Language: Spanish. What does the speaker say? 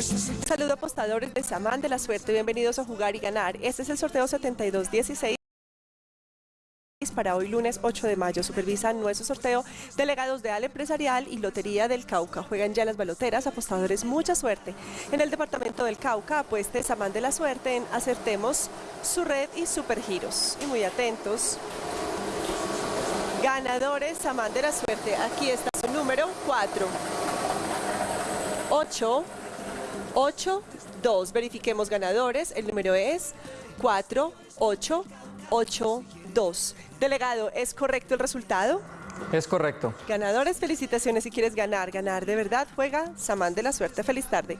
Saludo apostadores de Samán de la Suerte, bienvenidos a Jugar y Ganar. Este es el sorteo 7216 para hoy lunes 8 de mayo. Supervisan nuestro sorteo delegados de Al Empresarial y Lotería del Cauca. Juegan ya las baloteras, apostadores, mucha suerte. En el departamento del Cauca, apueste Samán de la Suerte en Acertemos, su red y Supergiros. Y muy atentos. Ganadores, Samán de la Suerte. Aquí está su número 4. 8, 8, 2. Verifiquemos ganadores. El número es 4, 8, 8, 2. Delegado, ¿es correcto el resultado? Es correcto. Ganadores, felicitaciones. Si quieres ganar, ganar de verdad, juega Samán de la Suerte. Feliz tarde.